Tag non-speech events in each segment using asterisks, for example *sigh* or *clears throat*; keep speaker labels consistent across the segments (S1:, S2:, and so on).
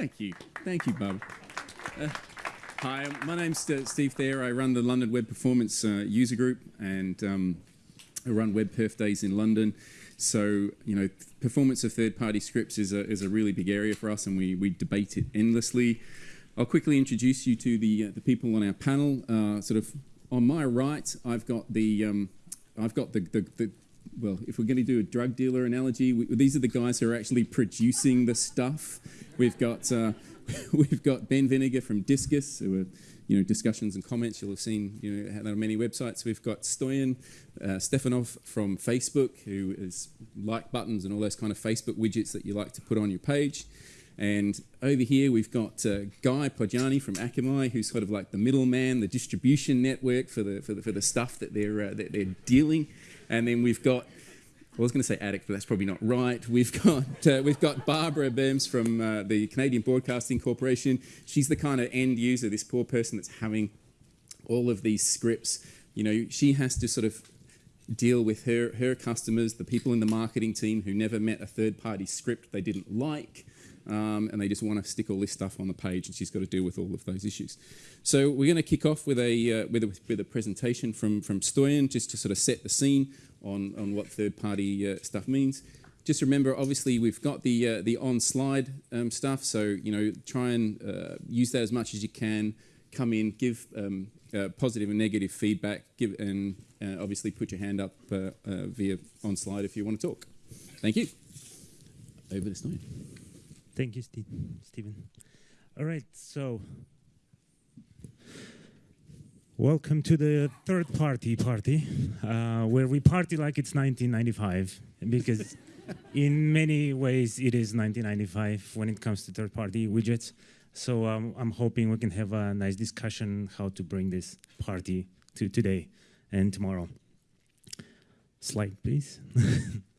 S1: Thank you. Thank you, Bob. Uh, hi, my name's Steve Thair. I run the London Web Performance uh, User Group and um, I run Web Perf Days in London. So, you know, performance of third-party scripts is a, is a really big area for us and we, we debate it endlessly. I'll quickly introduce you to the, uh, the people on our panel. Uh, sort of on my right, I've got the, um, I've got the, the, the well, if we're going to do a drug dealer analogy, we, these are the guys who are actually producing the stuff. We've got uh, *laughs* we've got Ben Vinegar from Disqus, who are you know discussions and comments. You'll have seen you know on many websites. We've got Stoyan uh, Stefanov from Facebook, who is like buttons and all those kind of Facebook widgets that you like to put on your page. And over here we've got uh, Guy Podjarny from Akamai, who's sort of like the middleman, the distribution network for the for the, for the stuff that they're uh, that they're dealing. And then we've got, I was going to say addict, but that's probably not right. We've got, uh, we've got Barbara Bermes from uh, the Canadian Broadcasting Corporation. She's the kind of end user, this poor person that's having all of these scripts. You know, she has to sort of deal with her, her customers, the people in the marketing team who never met a third-party script they didn't like, um, and they just want to stick all this stuff on the page, and she's got to deal with all of those issues. So we're going to kick off with a, uh, with, a with a presentation from, from Stoyan, just to sort of set the scene on, on what third-party uh, stuff means. Just remember, obviously, we've got the, uh, the Onslyde um, stuff, so you know, try and uh, use that as much as you can, come in, give um, uh, positive and negative feedback, give, and uh, obviously put your hand up via Onslyde if you want to talk. Thank you. Over to Stoyan.
S2: Thank you, Steve, Stephen. All right, so welcome to the third party party, uh, where we party like it's 1995, because *laughs* in many ways it is 1995 when it comes to third party widgets. So um, I'm hoping we can have a nice discussion how to bring this party to today and tomorrow. Slide, please. *laughs*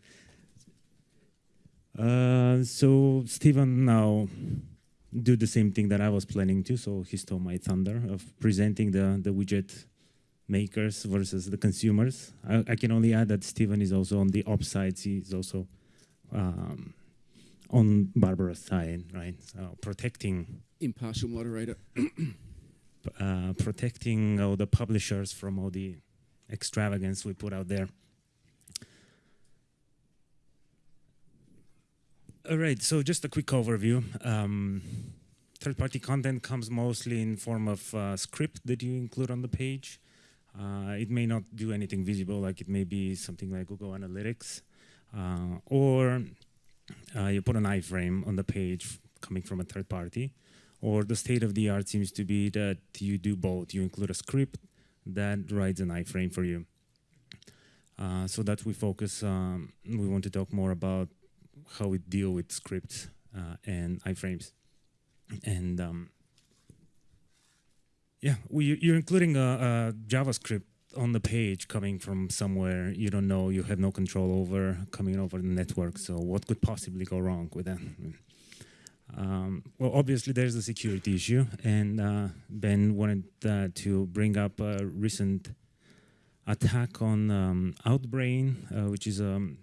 S2: Uh, so Stephen now do the same thing that I was planning to. So he stole my thunder of presenting the, the widget makers versus the consumers. I, I can only add that Stephen is also on the ops side. He's also um, on Barbara's side, right? So protecting.
S1: Impartial moderator. *clears throat*
S2: uh, protecting all the publishers from all the extravagance we put out there. All right, so just a quick overview. Um, Third-party content comes mostly in form of uh, script that you include on the page. Uh, it may not do anything visible, like it may be something like Google Analytics, uh, or uh, you put an iframe on the page coming from a third party, or the state of the art seems to be that you do both. You include a script that writes an iframe for you. Uh, so that we focus, um, we want to talk more about how we deal with scripts uh, and iframes. And um, yeah, you're including a, a, JavaScript on the page coming from somewhere you don't know, you have no control over, coming over the network. So what could possibly go wrong with that? Um, well, obviously there's a security issue, and uh, Ben wanted uh, to bring up a recent attack on um, Outbrain, uh, which is a um,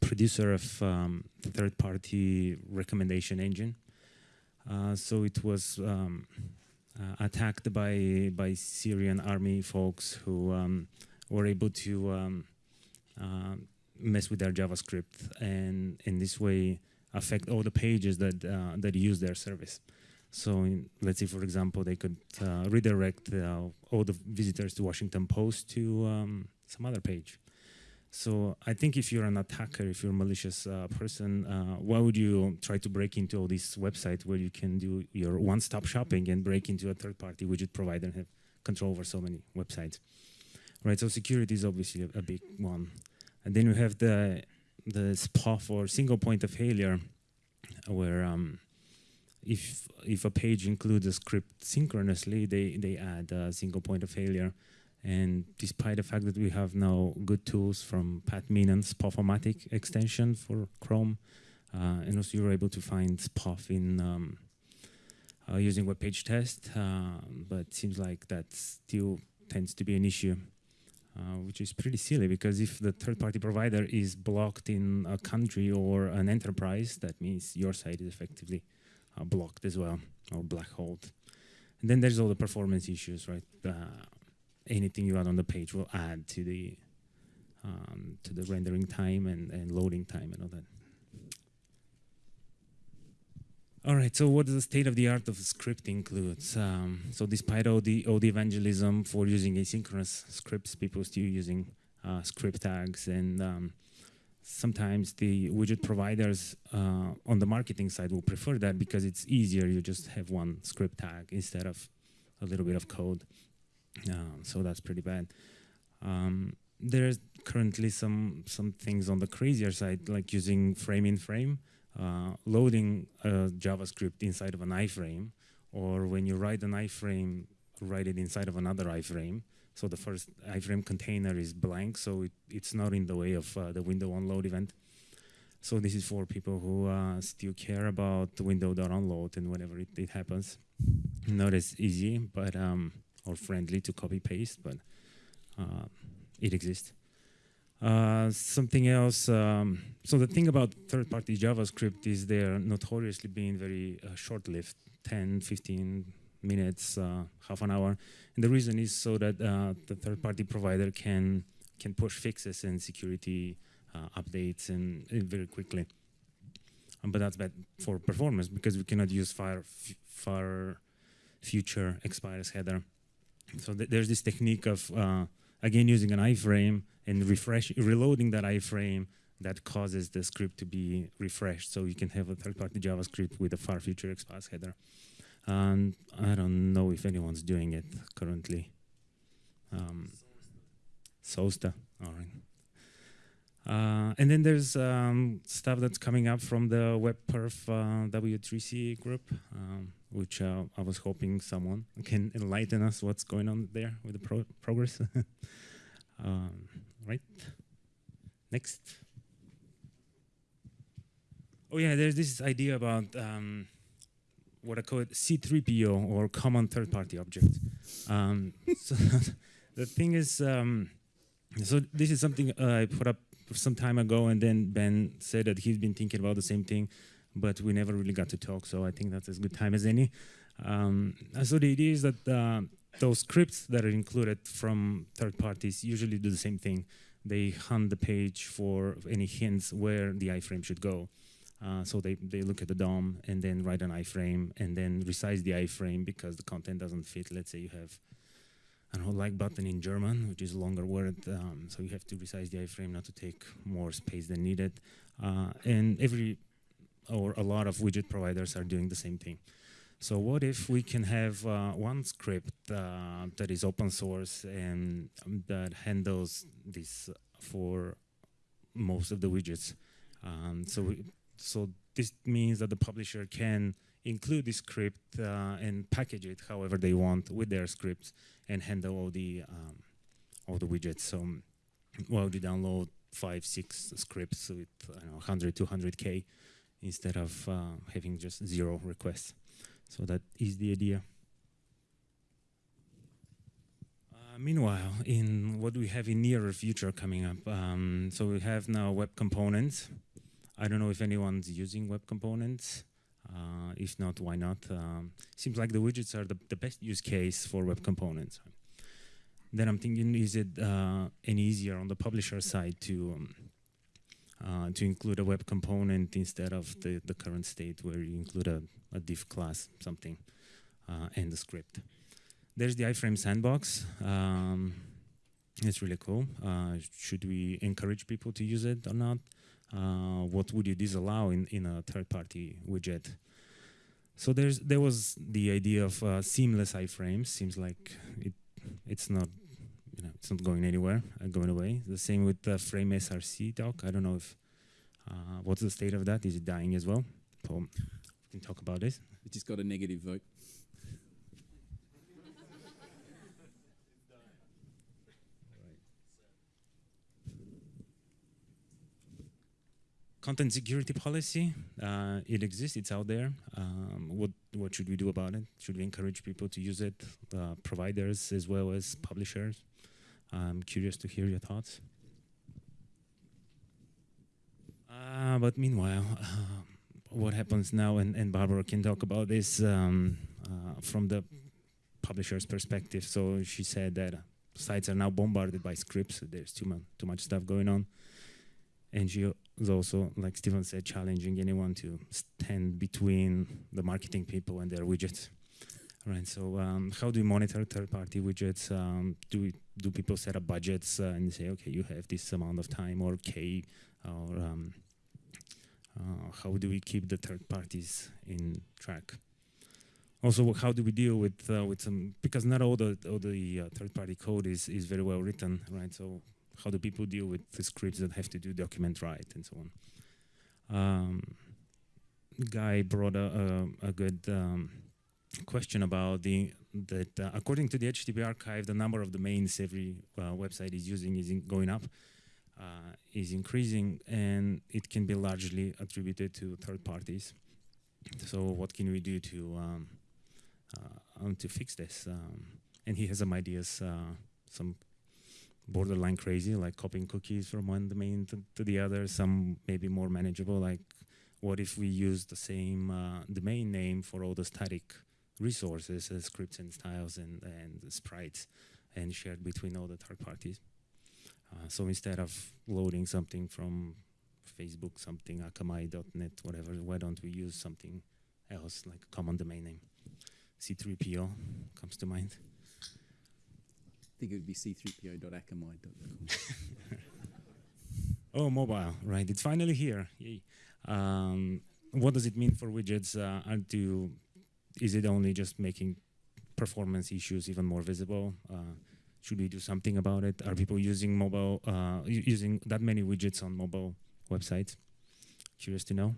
S2: producer of um, third-party recommendation engine. Uh, so it was um, uh, attacked by by Syrian army folks who um, were able to um, uh, mess with their JavaScript and in this way affect all the pages that uh, that use their service. So in, let's say, for example, they could uh, redirect uh, all the visitors to Washington Post to um, some other page. So I think if you're an attacker, if you're a malicious uh, person, uh, why would you try to break into all these websites where you can do your one-stop shopping and break into a third-party widget provider and have control over so many websites, right? So security is obviously a, a big one. And then you have the the SPOF or single point of failure, where um, if if a page includes a script synchronously, they they add a single point of failure and despite the fact that we have now good tools from Pat Meenan's SPOF-O-Matic extension for Chrome, uh, and also you're able to find SPOF in um, uh, using web page test, uh, but seems like that still tends to be an issue, uh, which is pretty silly because if the third-party provider is blocked in a country or an enterprise, that means your site is effectively uh, blocked as well or black holed. And then there's all the performance issues, right? Anything you add on the page will add to the um, to the rendering time and, and loading time and all that. All right, so what does the state of the art of script includes? Um, so despite all the, all the evangelism for using asynchronous scripts, people still using uh, script tags and um, sometimes the widget providers uh, on the marketing side will prefer that because it's easier. You just have one script tag instead of a little bit of code. Uh, so that's pretty bad. Um, there's currently some some things on the crazier side, like using frame in frame uh, loading JavaScript inside of an iframe, or when you write an iframe, write it inside of another iframe. So the first iframe container is blank, so it, it's not in the way of uh, the window onload event. So this is for people who uh, still care about the window.onload and whenever it, it, happens. Not as easy, but um, or friendly to copy paste, but uh, it exists. Uh, something else. Um, so the thing about third-party JavaScript is they're notoriously being very uh, short-lived, 10, 15 minutes, uh, half an hour. And the reason is so that uh, the third-party provider can can push fixes and security uh, updates and, and, very quickly. Um, but that's bad for performance because we cannot use far far future expires header. So th there's this technique of again using an iframe and refresh reloading that iframe that causes the script to be refreshed so you can have a third-party JavaScript with a far future expires header. And I don't know if anyone's doing it currently. Um, Sosta, all right. Uh, and then there's um, stuff that's coming up from the WebPerf uh, W3C group, um, which uh, I was hoping someone can enlighten us what's going on there with the pro progress. *laughs* Um, right? Next. Oh yeah, there's this idea about um, what I call it C3PO or common third-party object. Um, *laughs* so *laughs* the thing is, um, so this is something uh, I put up some time ago, and then Ben said that he's been thinking about the same thing, but we never really got to talk. So I think that's as good time as any. Um, so the idea is that uh, those scripts that are included from third parties usually do the same thing. They hunt the page for any hints where the iframe should go. Uh, so they, they look at the DOM and then write an iframe and then resize the iframe because the content doesn't fit. Let's say you have don't know, like button in German, which is a longer word. Um, so you have to resize the iframe not to take more space than needed. Uh, and every or a lot of widget providers are doing the same thing. So what if we can have uh, one script uh, that is open source and um, that handles this for most of the widgets? Um, so, we, so this means that the publisher can include this script uh, and package it however they want with their scripts and handle all the um, all the widgets. So, well, you download five, six scripts with I don't know 100, 200k instead of uh, having just zero requests. So that is the idea. Uh, meanwhile, in what we have in nearer future coming up, um, so we have now web components. I don't know if anyone's using web components. Uh, if not, why not? Um, seems like the widgets are the, the best use case for web components. Then I'm thinking, is it uh, any easier on the publisher side to um, uh, to include a web component instead of the, the current state where you include a, a div class, something, uh, and the script. There's the iframe sandbox. Um, it's really cool. Uh, should we encourage people to use it or not? Uh, what would you disallow in, in a third-party widget? So there's there was the idea of uh, seamless iframes. Seems like it it's not you know, it's not going anywhere, uh, going away. The same with the frame SRC doc. I don't know if, uh, what's the state of that? Is it dying as well? So we can talk about this.
S1: It just got a negative vote.
S2: content security policy. Uh, it exists. It's out there. Um, what what should we do about it? Should we encourage people to use it, uh, providers as well as publishers? I'm curious to hear your thoughts. Uh, but meanwhile, uh, *laughs* what happens now, and, and Barbara can talk about this um, uh, from the publisher's perspective. So she said that sites are now bombarded by scripts. There's too much too much stuff going on, and she was also, like Stephen said, challenging anyone to stand between the marketing people and their widgets. Right. So um, how do you monitor third-party widgets? Um, do do people set up budgets uh, and say, okay, you have this amount of time or K, or um, uh, how do we keep the third parties in track? Also, how do we deal with uh, with some because not all the all the uh, third party code is is very well written, right? So how do people deal with the scripts that have to do document write and so on? Um, Guy brought a, a, a good um, question about the that uh, according to the HTTP archive, the number of domains every uh, website is using is in going up, uh, is increasing, and it can be largely attributed to third parties. So what can we do to um, uh, um, to fix this? Um, and he has some ideas, uh, some borderline crazy, like copying cookies from one domain to, to the other. Some maybe more manageable, like what if we use the same uh, domain name for all the static resources, uh, scripts and styles and, and sprites, and shared between all the third parties. Uh, so instead of loading something from Facebook, something akamai.net, whatever, why don't we use something else like a common domain name? C3PO comes to mind.
S1: I think it would be c3po.akamai.com. *laughs*
S2: Oh, mobile, right? It's finally here. Yay. Um, what does it mean for widgets? Uh, to, is it only just making performance issues even more visible? Uh, should we do something about it? Are people using mobile, uh, using that many widgets on mobile websites? Curious to know.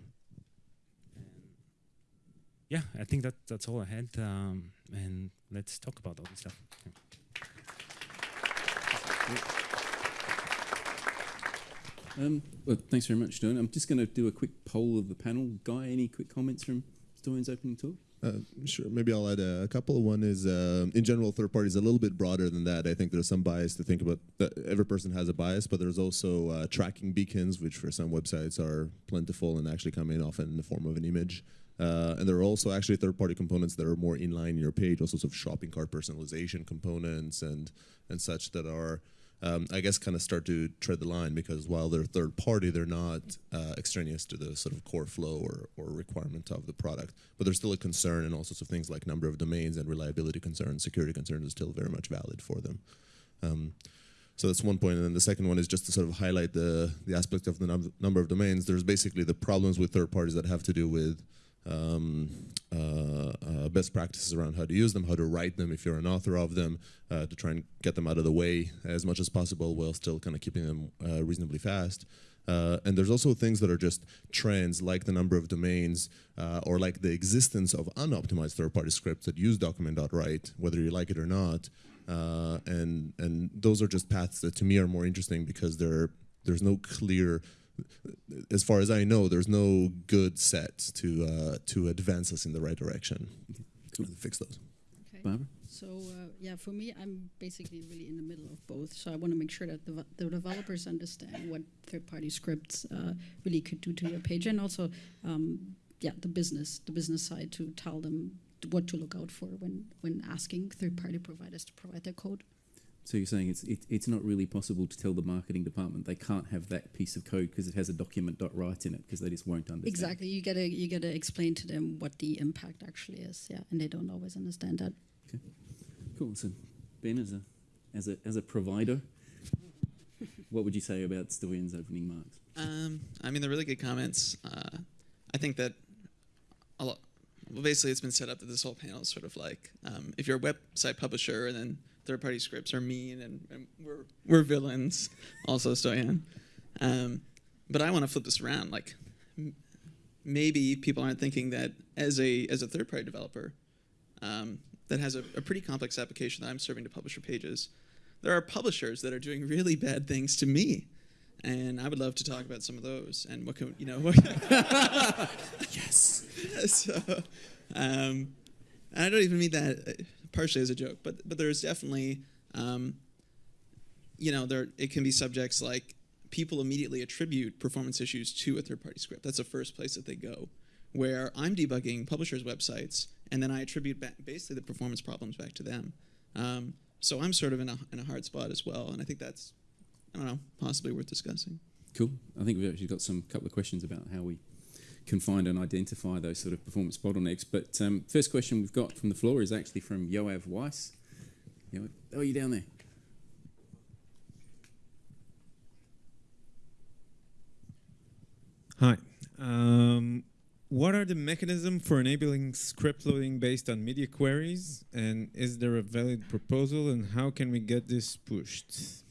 S2: yeah, I think that that's all I had. Um, and let's talk about all this stuff.
S1: Um, well, thanks very much, John. I'm just going to do a quick poll of the panel. Guy, any quick comments from Stoyan's opening talk?
S3: Uh, sure. Maybe I'll add a, couple. One is, uh, in general, third party is a little bit broader than that. I think there's some bias to think about. That every person has a bias, but there's also uh, tracking beacons, which for some websites are plentiful and actually come in often in the form of an image. Uh, and there are also actually third-party components that are more inline in your page, all sorts of shopping cart personalization components and and such that are um, I guess kind of start to tread the line because while they're third party, they're not uh, extraneous to the sort of core flow or, or requirement of the product. But there's still a concern and all sorts of things like number of domains and reliability concerns, security concerns are still very much valid for them. Um, so that's one point. And then the second one is just to sort of highlight the, the aspect of the num number of domains. There's basically the problems with third parties that have to do with um, uh, uh, best practices around how to use them, how to write them if you're an author of them, uh, to try and get them out of the way as much as possible while still kind of keeping them uh, reasonably fast. Uh, and there's also things that are just trends like the number of domains uh, or like the existence of unoptimized third-party scripts that use document.write, whether you like it or not. and, and those are just paths that to me are more interesting because there's no clear as far as I know, there's no good set to uh, to advance us in the right direction. To fix those.
S1: Okay. Barbara?
S4: So uh, yeah, for me, I'm basically really in the middle of both. So I want to make sure that the, the developers understand what third-party scripts uh, really could do to your page, and also, um, yeah, the business, the business side to tell them what to look out for when when asking third-party providers to provide their code.
S1: So you're saying it's it, it's not really possible to tell the marketing department they can't have that piece of code because it has a document.write in it because they just won't understand.
S4: Exactly. You gotta you gotta explain to them what the impact actually is. Yeah, and they don't always understand that.
S1: Okay. Cool. So Ben, as a as a as a provider, what would you say about Stoyan's opening marks?
S5: Um, I mean, they're really good comments. Uh, I think that a lot. Well, basically, it's been set up that this whole panel is sort of like um, if you're a website publisher and then third-party scripts are mean and, and, we're we're villains. Also, Stoyan. Um, but I want to flip this around. Like, maybe people aren't thinking that as a as a third-party developer um, that has a, a, pretty complex application that I'm serving to publisher pages, there are publishers that are doing really bad things to me. And I would love to talk about some of those and what can you know. What *laughs*
S1: yes. *laughs*
S5: so, um, I don't even mean that partially as a joke, but but there's definitely, um, you know, there it can be subjects like people immediately attribute performance issues to a third-party script. That's the first place that they go where I'm debugging publishers' websites, and then I attribute basically the performance problems back to them. Um, so I'm sort of in a, in a hard spot as well, and I think that's, I don't know, possibly worth discussing.
S1: Cool. I think we've actually got some couple of questions about how we can find and identify those sort of performance bottlenecks. But um, first question we've got from the floor is actually from Yoav Weiss. Yoav, oh, you down there?
S6: Hi. Um, what are the mechanisms for enabling script loading based on media queries? And is there a valid proposal? And how can we get this pushed?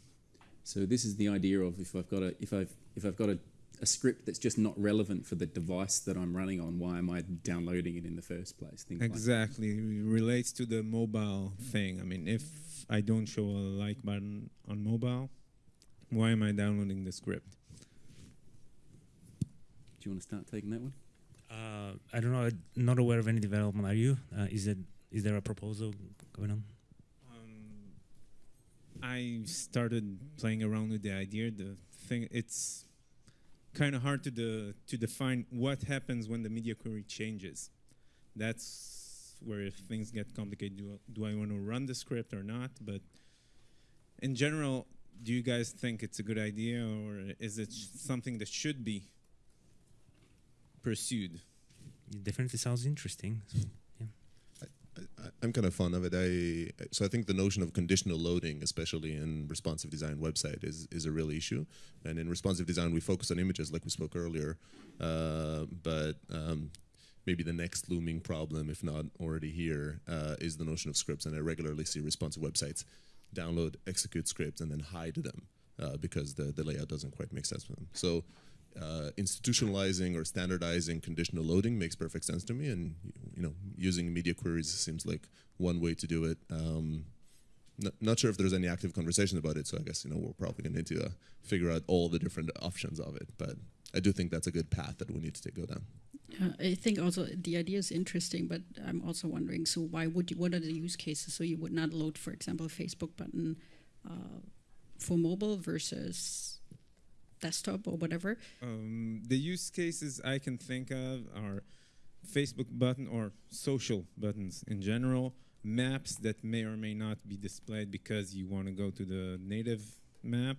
S1: So this is the idea of if I've got a if I've if I've got a, a script that's just not relevant for the device that I'm running on, why am I downloading it in the first place? Things like
S6: Exactly. It relates to the mobile thing. I mean, if I don't show a like button on mobile, why am I downloading the script?
S1: Do you want to start taking that one?
S2: Uh, I don't know. I'm not aware of any development. Are you? Uh, is it? Is there a proposal going on?
S6: Um, I started playing around with the idea. The thing it's kind of hard to the to define what happens when the media query changes. That's where things get complicated. Do, do I want to run the script or not? But in general, do you guys think it's a good idea, or is it something that should be pursued?
S2: It definitely sounds interesting.
S3: I, I'm kind of fond of it. I so I think the notion of conditional loading, especially in responsive design website, is is a real issue. And in responsive design, we focus on images, like we spoke earlier. Uh, but um, maybe the next looming problem, if not already here, uh, is the notion of scripts. And I regularly see responsive websites download, execute scripts, and then hide them uh, because the the layout doesn't quite make sense for them. So uh, institutionalizing or standardizing conditional loading makes perfect sense to me, and you know, using media queries seems like one way to do it. Um, not sure if there's any active conversation about it, so I guess you know we're probably going to need to uh, figure out all the different options of it. But I do think that's a good path that we need to go down.
S4: Uh, I think also the idea is interesting, but I'm also wondering. So why would you? What are the use cases? So you would not load, for example, a Facebook button uh, for mobile versus desktop or whatever.
S6: Um, the use cases I can think of are Facebook button or social buttons in general, maps that may or may not be displayed because you want to go to the native map,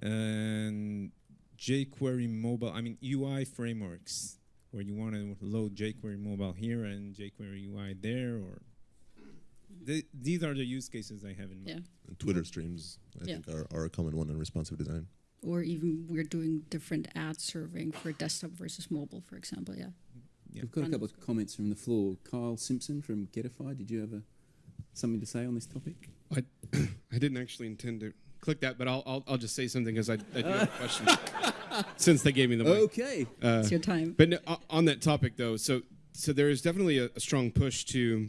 S6: and jQuery mobile. I mean UI frameworks where you want to load jQuery mobile here and jQuery UI there, or th- these are the use cases I have in mind.
S4: Yeah.
S3: And Twitter streams, I
S4: Yeah.
S3: think, are, are a common one in responsive design.
S4: Or even we're doing different ad serving for desktop versus mobile, for example. Yeah.
S6: Yeah.
S1: We've got a couple of comments from the floor. Kyle Simpson from Getify. Did you have a, something to say on this topic?
S7: I *clears throat* didn't actually intend to click that, but I'll I'll, I'll just say something because I, I do have a question. *laughs* Since they gave me the mic.
S1: Okay.
S7: Uh,
S4: It's your time.
S7: but no, on that topic though, so so there is definitely a, a strong push to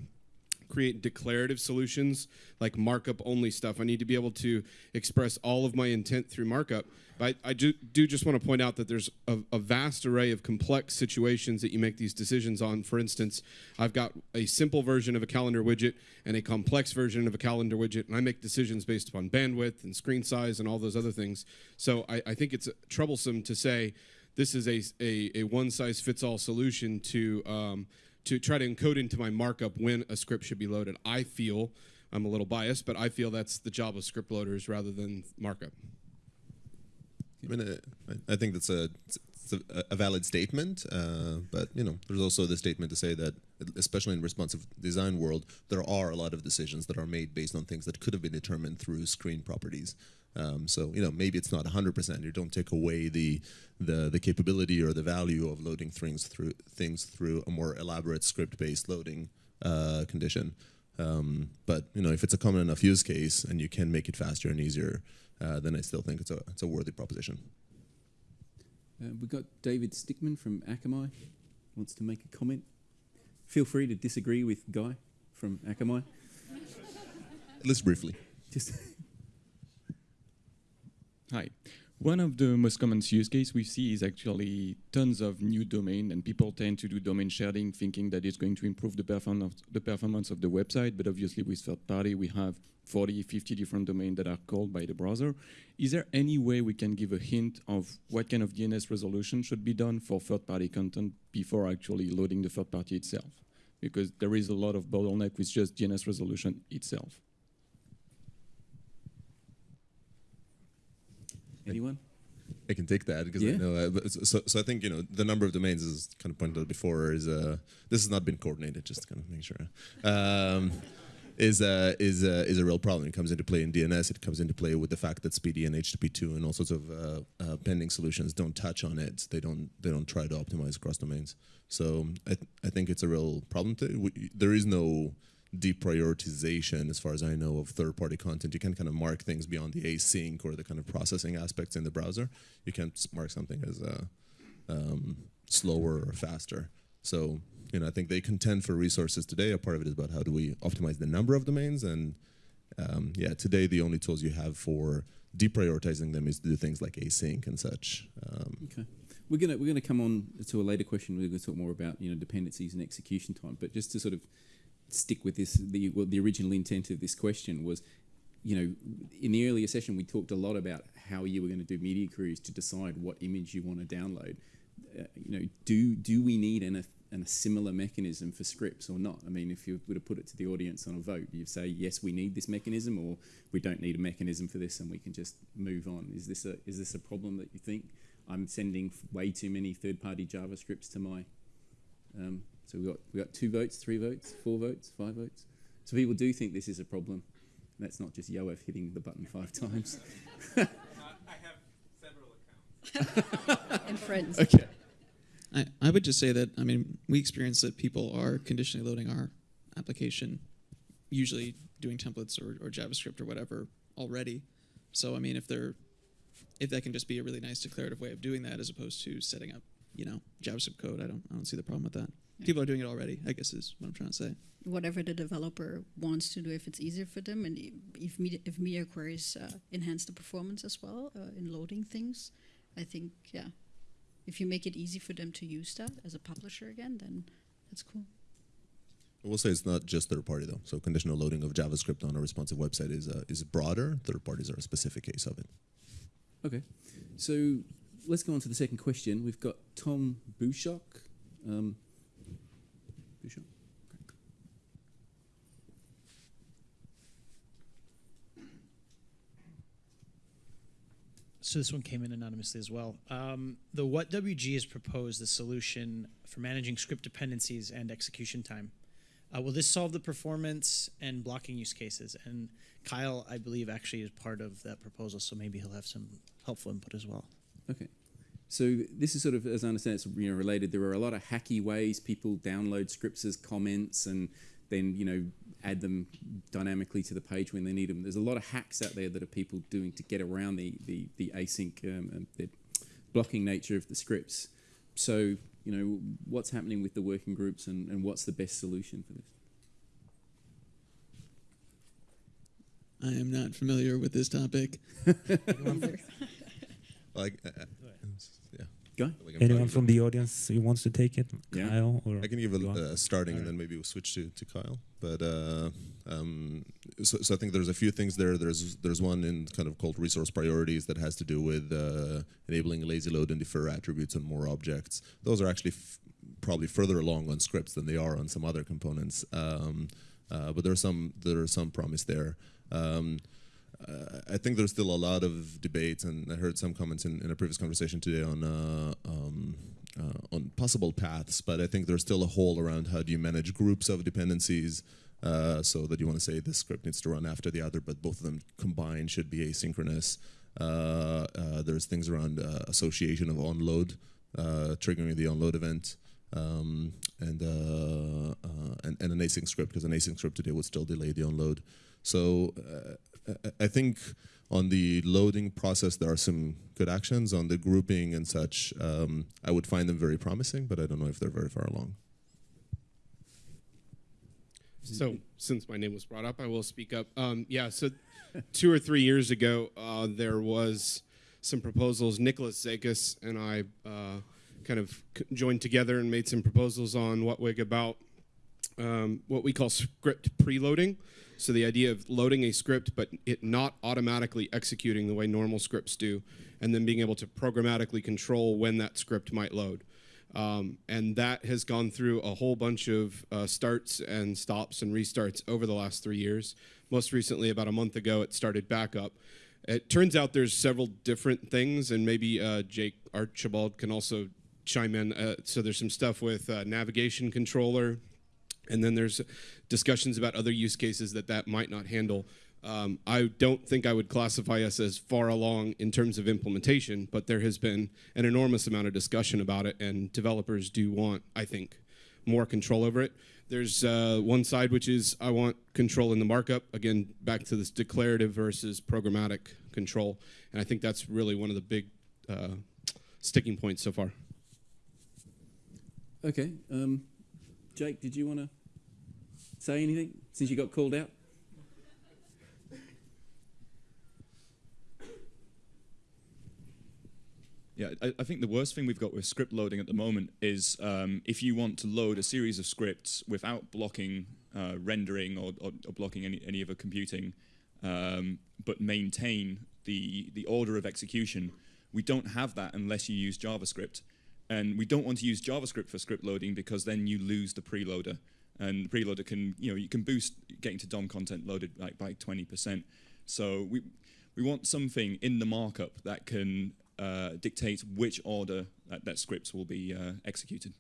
S7: create declarative solutions like markup only stuff. I need to be able to express all of my intent through markup. But I, I do, do just want to point out that there's a, a vast array of complex situations that you make these decisions on. For instance, I've got a simple version of a calendar widget and a complex version of a calendar widget, and I make decisions based upon bandwidth and screen size and all those other things. So I, I think it's troublesome to say this is a, a, a one size fits all solution to um, to try to encode into my markup when a script should be loaded. I feel I'm a little biased, but I feel that's the job of script loaders rather than markup.
S3: I mean, I- I think that's a, it's a, a valid statement, uh, but you know, there's also the statement to say that, especially in responsive design world, there are a lot of decisions that are made based on things that could have been determined through screen properties. Um, so you know, maybe it's not 100%. You don't take away the the the capability or the value of loading things through things through a more elaborate script-based loading uh, condition. Um, but you know, if it's a common enough use case and you can make it faster and easier, uh, then I still think it's a it's a worthy proposition.
S1: Uh, we've got David Stickman from Akamai wants to make a comment. Feel free to disagree with Guy from Akamai.
S3: At least briefly.
S1: Just
S8: Hi. One of the most common use case we see is actually tons of new domain, and people tend to do domain sharing, thinking that it's going to improve the performance the performance of the website. But obviously, with third party, we have 40, 50 different domains that are called by the browser. Is there any way we can give a hint of what kind of DNS resolution should be done for third party content before actually loading the third party itself? Because there is a lot of bottleneck with just DNS resolution itself.
S1: Anyone?
S3: I can take that because
S1: Yeah.
S3: I know. Uh, but so, so I think you know the number of domains is kind of pointed out before is uh this has not been coordinated. Just to kind of make sure. Um, is uh, is uh, is a real problem. It comes into play in DNS. It comes into play with the fact that SPDY and HTTP2 and all sorts of uh, uh, pending solutions don't touch on it. They don't they don't try to optimize across domains. So I th- I think it's a real problem. To, we, there is no deprioritization, as far as I know, of third-party content. You can kind of mark things beyond the async or the kind of processing aspects in the browser. You can't mark something as uh, um, slower or faster. So, you know, I think they contend for resources today. A part of it is about how do we optimize the number of domains, and um, yeah, today the only tools you have for deprioritizing them is to do things like async and such. Um,
S1: Okay. We're gonna we're gonna come on to a later question. We're gonna talk more about you know dependencies and execution time. But just to sort of stick with this, the well, the original intent of this question was, you know, in the earlier session we talked a lot about how you were going to do media queries to decide what image you want to download. Uh, you know, do do we need an, an a similar mechanism for scripts or not? I mean, if you were to put it to the audience on a vote, you'd say yes, we need this mechanism, or we don't need a mechanism for this, and we can just move on. Is this a is this a problem that you think? I'm sending way too many third-party JavaScripts to my. Um, so we got we got two votes, three votes, four votes, five votes. So people do think this is a problem. That's not just Yoav hitting the button five times. *laughs*
S4: I have several accounts *laughs* and friends.
S1: okay.
S5: I, I would just say that I mean we experience that people are conditionally loading our application, usually doing templates or, or JavaScript or whatever already. So I mean if they're if that can just be a really nice declarative way of doing that as opposed to setting up you know JavaScript code, I don't I don't see the problem with that.
S4: Yeah.
S5: People are doing it already. I guess is what I'm trying to say.
S4: Whatever the developer wants to do, if it's easier for them, and if media, if media queries uh, enhance the performance as well uh, in loading things, I think yeah, if you make it easy for them to use that as a publisher again, then that's cool.
S3: I will say it's not just third party though. So conditional loading of JavaScript on a responsive website is uh, is broader. Third parties are a specific case of it.
S1: Okay. So let's go on to the second question. We've got Tom Bushok. Um, Bushok.
S9: So this one came in anonymously as well. Um, the WHATWG has proposed the solution for managing script dependencies and execution time. Uh, will this solve the performance and blocking use cases? And Kyle, I believe, actually is part of that proposal, so maybe he'll have some helpful input as well.
S1: Okay. So this is sort of, as I understand, it's you know related. There are a lot of hacky ways people download scripts as comments and then you know add them dynamically to the page when they need them. There's a lot of hacks out there that are people doing to get around the the, the async um, and the blocking nature of the scripts. So you know what's happening with the working groups and, and what's the best solution for this?
S5: I am not familiar with this topic. *laughs*
S3: Like, uh, yeah.
S1: Go.
S3: Like
S2: Anyone from the audience who wants to take it?
S1: Yeah.
S2: Kyle or
S3: I can give a
S2: Go
S3: uh, starting, and then maybe we'll switch to, to Kyle. But uh, um, so, so I think there's a few things there. There's there's one in kind of called resource priorities that has to do with uh, enabling lazy load and defer attributes on more objects. Those are actually f- probably further along on scripts than they are on some other components. Um, uh, but there's some there is some promise there. Um, I think there's still a lot of debate, and I heard some comments in, in a previous conversation today on uh, um, uh, on possible paths. But I think there's still a hole around how do you manage groups of dependencies, uh, so that you want to say this script needs to run after the other, but both of them combined should be asynchronous. Uh, uh, there's things around association of onload, triggering the onload event. Um, and, and and an async script because an async script today would still delay the onload. So I- think on the loading process there are some good actions. On the grouping and such, um, I would find them very promising, but I don't know if they're very far along.
S7: So, since my name was brought up, I will speak up. Um, yeah, so *laughs* two or three years ago, uh, there was some proposals. Nicholas Zakas and I uh, kind of joined together and made some proposals on WHATWG about um, what we call script preloading. So the idea of loading a script, but it not automatically executing the way normal scripts do, and then being able to programmatically control when that script might load. Um, and that has gone through a whole bunch of uh, starts and stops and restarts over the last three years. Most recently, about a month ago, it started back up. It turns out there's several different things, and maybe uh, Jake Archibald can also chime in. Uh, so there's some stuff with uh, navigation controller, and then there's discussions about other use cases that that might not handle. Um, I don't think I would classify us as far along in terms of implementation, but there has been an enormous amount of discussion about it, and developers do want, I think, more control over it. There's uh, one side which is I want control in the markup. Again, back to this declarative versus programmatic control, and I think that's really one of the big uh, sticking points so far.
S1: Okay. Um, Jake, did you want to say anything since you got called out?
S10: Yeah, I, I, think the worst thing we've got with script loading at the moment is um, if you want to load a series of scripts without blocking uh, rendering or, or, or, blocking any, any other computing, um, but maintain the, the order of execution, we don't have that unless you use JavaScript. And we don't want to use JavaScript for script loading because then you lose the preloader. And the preloader can, you know, you can boost getting to DOM content loaded like by 20%. So we, we want something in the markup that can uh, dictate which order that, that scripts will be uh, executed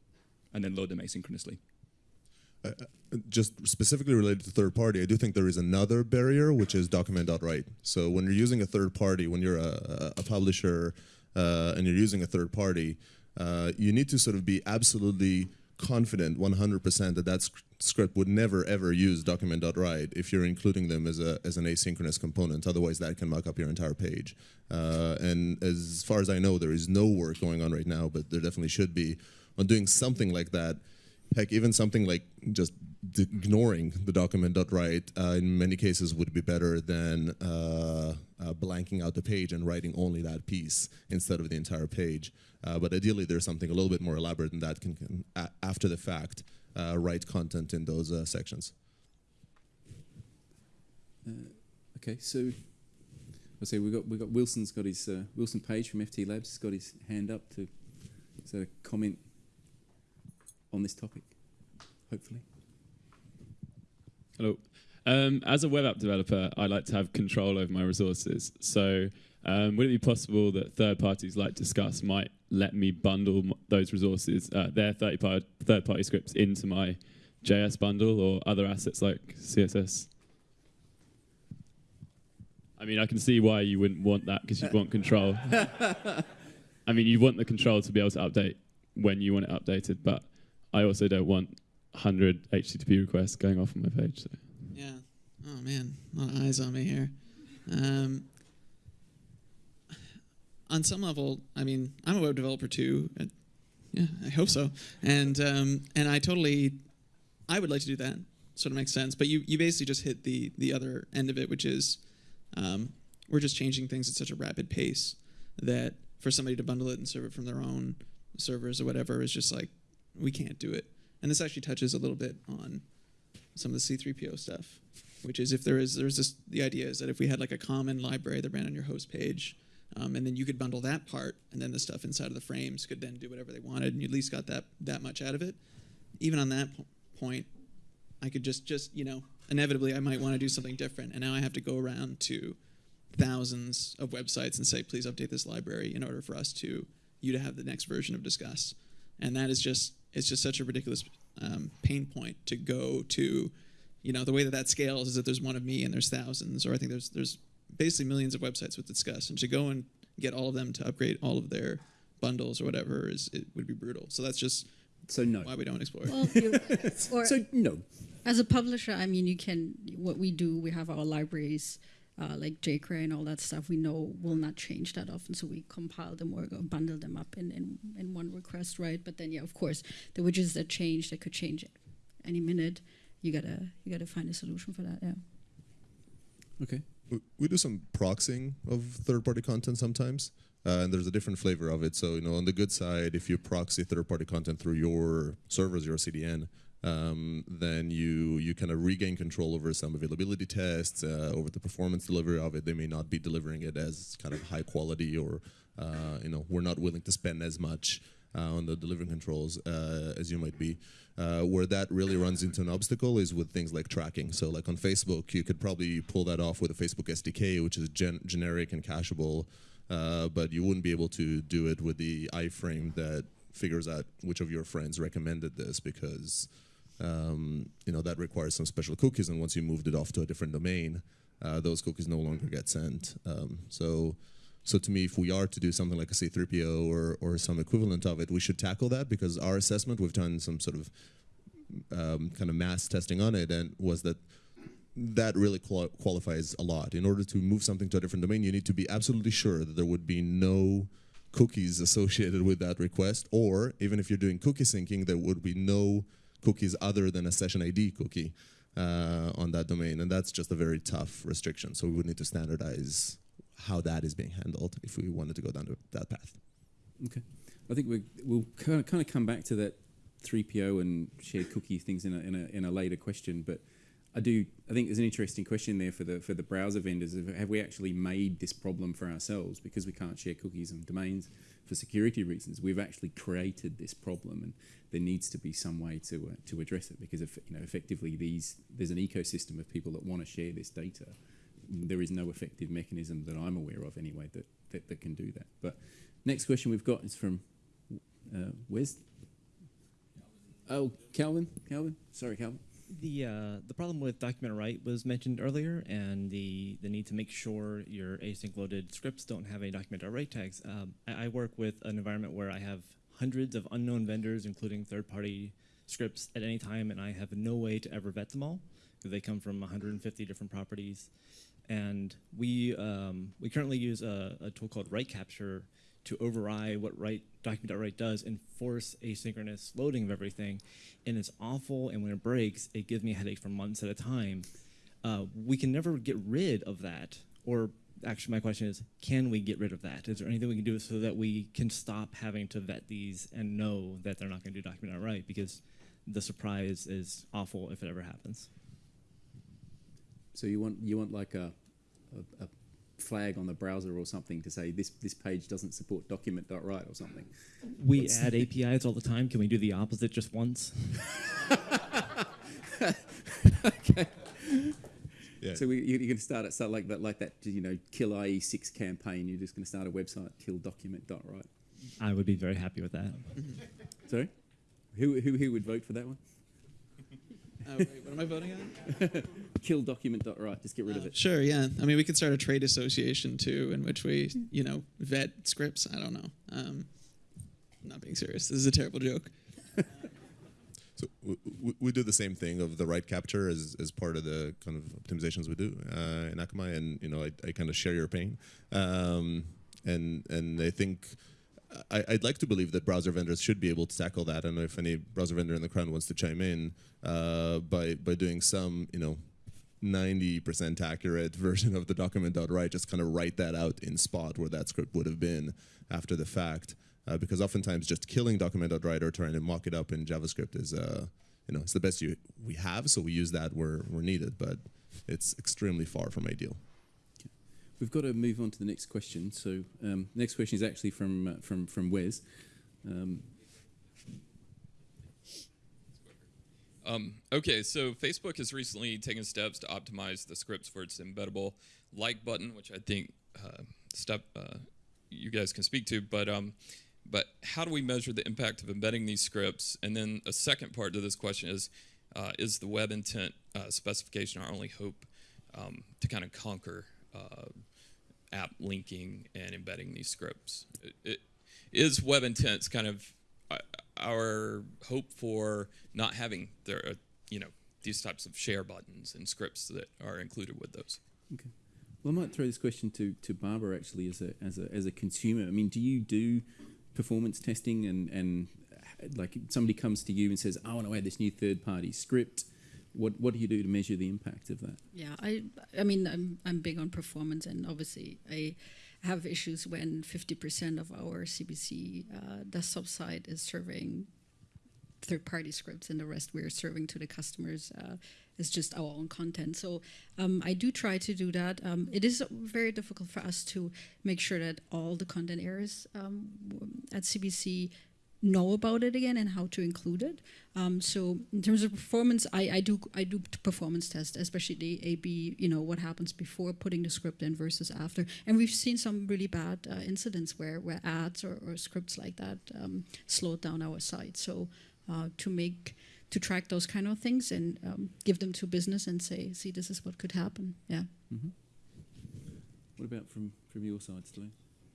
S10: and then load them asynchronously.
S3: Uh, uh, just specifically related to third party, I do think there is another barrier, which is document.write. So when you're using a third party, when you're a, a publisher uh, and you're using a third party, uh, you need to sort of be absolutely confident 100% that that script would never ever use document.write if you're including them as, a, as an asynchronous component. Otherwise, that can muck up your entire page. Uh, and as far as I know, there is no work going on right now, but there definitely should be on doing something like that. Heck, even something like just ignoring the document.write uh, in many cases would be better than uh, uh, blanking out the page and writing only that piece instead of the entire page. Uh, but ideally, there's something a little bit more elaborate than that can, can after the fact, uh, write content in those uh, sections.
S1: okay, so I say we got we got Wilson's got his Wilson Page from FT Labs He's got his hand up to so comment on this topic, hopefully.
S11: Hello. Um, as a web app developer, I like to have control over my resources. So, um, would it be possible that third parties like Disqus might let me bundle those resources, uh, their third party, third party scripts, into my JS bundle or other assets like CSS? I mean, I can see why you wouldn't want that because you'd want control. *laughs* I mean, you want the control to be able to update when you want it updated, but I also don't want 100 HTTP requests going off on my page. So.
S5: Yeah. Oh man, a lot of eyes on me here. Um, on some level, I mean, I'm a web developer too. Yeah, I hope so. And um, and I totally, I would like to do that. Sort of makes sense. But you you basically just hit the the other end of it, which is, um, we're just changing things at such a rapid pace that for somebody to bundle it and serve it from their own servers or whatever is just like we can't do it. And this actually touches a little bit on some of the C3PO stuff, which is if there is there's this the idea is that if we had like a common library that ran on your host page, um, and then you could bundle that part, and then the stuff inside of the frames could then do whatever they wanted, and you at least got that that much out of it. Even on that po- point, I could just just you know inevitably I might want to do something different, and now I have to go around to thousands of websites and say please update this library in order for us to you to have the next version of Disqus. and that is just it's just such a ridiculous um, pain point to go to. You know, the way that that scales is that there's one of me and there's thousands, or I think there's there's basically millions of websites with Disqus, and to go and get all of them to upgrade all of their bundles or whatever is it would be brutal. So that's just
S1: so no
S5: why we don't explore.
S4: Well, you, *laughs*
S1: so no.
S4: As a publisher, I mean, you can what we do. We have our libraries. Uh, like jQuery and all that stuff, we know will not change that often, so we compile them or bundle them up in, in, in one request, right? But then, yeah, of course, the widgets that change, that could change any minute. You gotta you gotta find a solution for that. Yeah.
S1: Okay
S3: we do some proxying of third-party content sometimes. Uh, and there's a different flavor of it. So, you know, on the good side, if you proxy third-party content through your servers, your CDN, um, then you you kind of regain control over some availability tests, uh, over the performance delivery of it. They may not be delivering it as kind of high quality, or uh, you know, we're not willing to spend as much uh, on the delivery controls uh, as you might be. Uh, where that really runs into an obstacle is with things like tracking. So, like on Facebook, you could probably pull that off with a Facebook SDK, which is gen generic and cacheable, uh, but you wouldn't be able to do it with the iframe that figures out which of your friends recommended this because um, you know that requires some special cookies, and once you moved it off to a different domain, uh, those cookies no longer get sent. Um, so, so to me, if we are to do something like a C3PO or or some equivalent of it, we should tackle that because our assessment, we've done some sort of um, kind of mass testing on it, and was that that really qual qualifies a lot. In order to move something to a different domain, you need to be absolutely sure that there would be no cookies associated with that request, or even if you're doing cookie syncing, there would be no cookies other than a session ID cookie uh, on that domain, and that's just a very tough restriction. So we would need to standardize how that is being handled if we wanted to go down that path.
S1: Okay, I think we will kind of come back to that 3PO and shared cookie things in a, in a in a later question, but I do. I think there's an interesting question there for the for the browser vendors. Have we actually made this problem for ourselves because we can't share cookies and domains for security reasons? We've actually created this problem, and there needs to be some way to uh, to address it because if, you know effectively these there's an ecosystem of people that want to share this data. There is no effective mechanism that I'm aware of anyway that that, that can do that. But next question we've got is from uh, where's Oh, Calvin, Calvin, sorry, Calvin
S12: the uh, the problem with document write was mentioned earlier, and the the need to make sure your async loaded scripts don't have any document write tags. Um, I, I, work with an environment where I have hundreds of unknown vendors, including third party scripts at any time, and I have no way to ever vet them all because they come from 150 different properties. And we um, we currently use a, a tool called Write Capture to override what write document.write does and force asynchronous loading of everything. And it's awful, and when it breaks, it gives me a headache for months at a time. Uh, we can never get rid of that. Or actually, my question is, can we get rid of that? Is there anything we can do so that we can stop having to vet these and know that they're not going to do document.write? Because the surprise is awful if it ever happens.
S1: So you want you want like a, a, a flag on the browser or something to say this this page doesn't support document.write or something.
S12: We What's add APIs all the time. Can we do the opposite just once? *laughs*
S1: okay. Yeah. So we, you, are going to start it start like that, like that, you know, kill IE6 campaign. You're just going to start a website, kill document.write.
S12: I would be very happy with that.
S1: Sorry, who, who who would vote for that one?
S5: Uh, wait, what am I voting on? *laughs*
S1: Kill document.write. Just get rid uh, of it.
S5: Sure, yeah. I mean, we could start a trade association too, in which we, you know, vet scripts. I don't know. Um, I'm not being serious. This is a terrible joke. *laughs*
S3: so we, we, do the same thing of the write capture as, as part of the kind of optimizations we do uh, in Akamai, and you know, I, I kind of share your pain, um, and and I think I, would like to believe that browser vendors should be able to tackle that. I don't know if any browser vendor in the crowd wants to chime in uh, by by doing some, you know, 90% accurate *laughs* version of the document.write, just kind of write that out in spot where that script would have been after the fact. Uh, because oftentimes just killing document.write or trying to mock it up in JavaScript is, uh, you know, it's the best you, we have, so we use that where, where needed, but it's extremely far from ideal.
S1: We've got to move on to the next question. So um, the next question is actually from uh, from from Wes. Um,
S13: um, okay, so Facebook has recently taken steps to optimize the scripts for its embeddable like button, which I think uh, step uh, you guys can speak to. But um, but how do we measure the impact of embedding these scripts? And then a second part to this question is, uh, is the web intent uh, specification our only hope um, to kind of conquer uh, app linking and embedding these scripts. It, it is web intents kind of uh, our hope for not having there, uh, you know, these types of share buttons and scripts that are included with those.
S1: Okay. Well, I might throw this question to, to Barbara actually as a, as a as a consumer. I mean, do you do performance testing and and like somebody comes to you and says, I want to add this new third party script what what do you do to measure the impact of that?
S4: Yeah, I I mean I'm I'm big on performance and obviously I have issues when 50% of our CBC uh, desktop site is serving third-party scripts, and the rest we're serving to the customers uh, is just our own content. So um, I do try to do that. Um, it is very difficult for us to make sure that all the content areas um, at CBC know about it again and how to include it. Um, so in terms of performance, I, I do I do performance tests, especially the A/B. You know what happens before putting the script in versus after, and we've seen some really bad uh, incidents where where ads or, or scripts like that um, slowed down our site. So uh, to make to track those kind of things and um, give them to business and say, see, this is what could happen. Yeah.
S1: Mm-hmm. What about from from your side, Stu?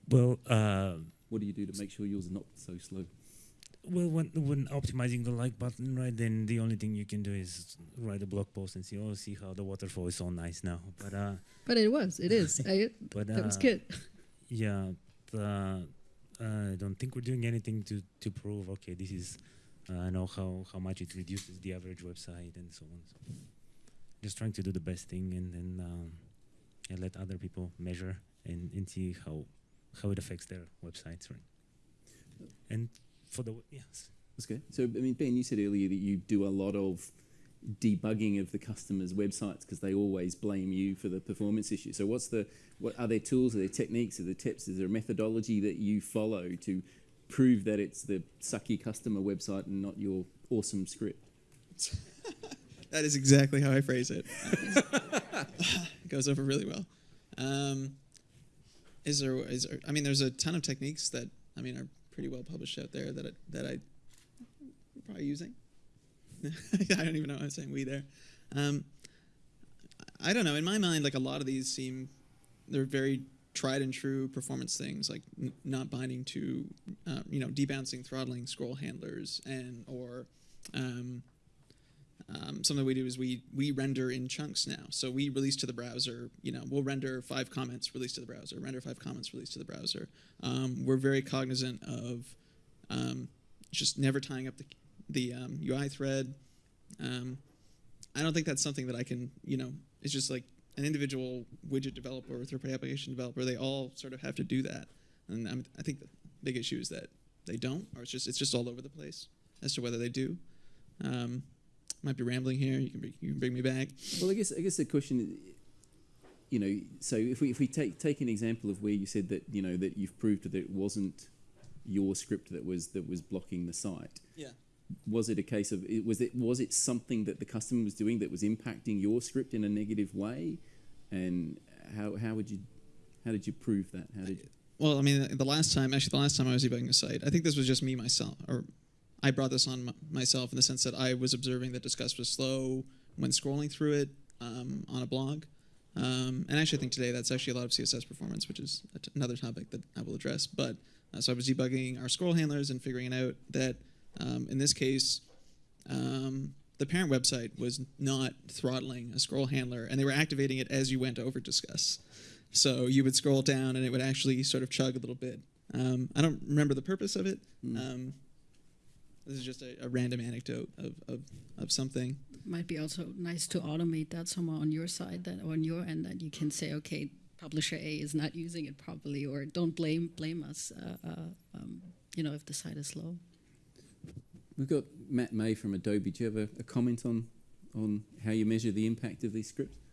S2: Well, uh,
S1: what do you do to make sure yours are not so slow?
S2: Well, when when optimizing the like button, right, then the only thing you can do is write a blog post and see, oh, see how the waterfall is so nice now. But uh,
S4: but it was, it is. *laughs* I,
S2: but
S4: that was
S2: uh,
S4: good.
S2: Yeah, uh, I don't think we're doing anything to to prove. Okay, this is. Uh, I know how how much it reduces the average website and so on. So just trying to do the best thing and then um, and let other people measure and, and see how how it affects their websites, right? And for the yes.
S1: That's good. So, I mean, Ben, you said earlier that you do a lot of debugging of the customers' websites because they always blame you for the performance issue. So, what's the what are there tools, are there techniques, are there tips, is there a methodology that you follow to prove that it's the sucky customer website and not your awesome script? *laughs*
S5: that is exactly how I phrase it. *laughs* it goes over really well. Um, is there? Is there? I mean, there's a ton of techniques that I mean are pretty well published out there that I, that I probably using. *laughs* I don't even know I'm saying. We there. Um, I don't know. In my mind, like a lot of these seem they're very tried and true performance things, like not binding to, uh, you know, debouncing, throttling scroll handlers, and or um, um, something we do is we we render in chunks now. So we release to the browser. You know, we'll render five comments, release to the browser. Render five comments, release to the browser. Um, we're very cognizant of um, just never tying up the the UI um, thread. Um, I don't think that's something that I can. You know, it's just like an individual widget developer or third-party application developer. They all sort of have to do that, and I'm, I think the big issue is that they don't, or it's just it's just all over the place as to whether they do. Um, might be rambling here. You can bring, you can bring me back.
S1: Well, I guess I guess the question, is you know, so if we if we take take an example of where you said that you know that you've proved that it wasn't your script that was that was blocking the site.
S5: Yeah.
S1: Was it a case of was it was it something that the customer was doing that was impacting your script in a negative way, and how how would you how did you prove that? How did you?
S5: Well, I mean, the last time, actually, the last time I was debugging a site, I think this was just me myself, or I brought this on myself in the sense that I was observing that Disqus was slow when scrolling through it um, on a blog. Um, and actually, I think today that's actually a lot of CSS performance, which is another topic that I will address. But uh, so I was debugging our scroll handlers and figuring out that um, in this case, um, the parent website was not throttling a scroll handler, and they were activating it as you went over Disqus. So you would scroll down, and it would actually sort of chug a little bit. Um, I don't remember the purpose of it. Mm. This is just a, a random anecdote of, of, of something.
S4: Might be also nice to automate that somewhere on your side, that on your end, that you can say, okay, publisher A is not using it properly, or don't blame blame us. Uh, uh, um, you know, if the site is slow.
S1: We've got Matt May from Adobe. Do you have a, a comment on on how you measure the impact of these scripts?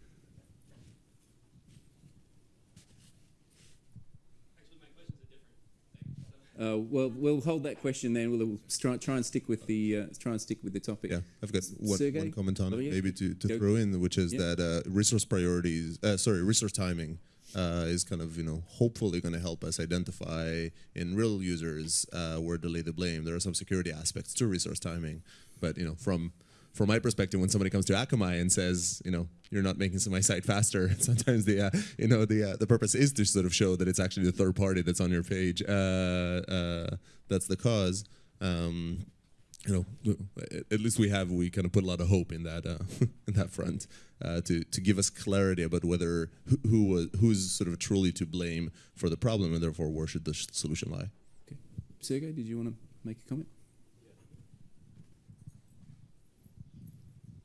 S1: Uh, well, we'll hold that question then. We'll try, try and stick with the uh, try and stick with the topic.
S3: Yeah, I've got one, one comment on
S1: oh,
S3: it, maybe to, to throw in, which is yeah. that uh, resource priorities, uh, sorry, resource timing uh, is kind of you know hopefully going to help us identify in real users uh, where to lay the blame. There are some security aspects to resource timing, but you know from from my perspective, when somebody comes to Akamai and says, you know, you're not making my site faster, *laughs* sometimes the, uh, you know, the uh, the purpose is to sort of show that it's actually the third party that's on your page. Uh, uh that's the cause. Um, you know, at least we have we kind of put a lot of hope in that uh, *laughs* in that front uh, to to give us clarity about whether who, who was who's sort of truly to blame for the problem, and therefore where should the solution lie.
S1: Okay, Sergey, did you want to make a comment?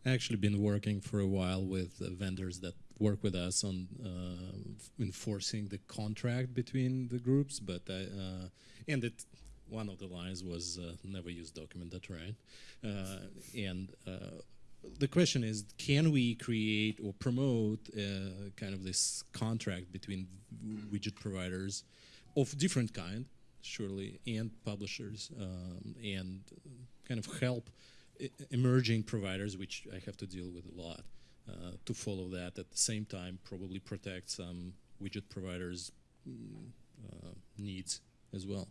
S14: Actually been working for a while with vendors that work with us on uh, enforcing the contract between the groups, but I, uh, and it one of the lines was uh, never use document.write, uh, and uh, the question is, can we create or promote uh, kind of this contract between widget providers of different kind, surely, and publishers, um, and kind of help emerging providers, which I have to deal with a lot, uh, to follow that at the same time, probably protect some widget providers' mm, uh, needs as well.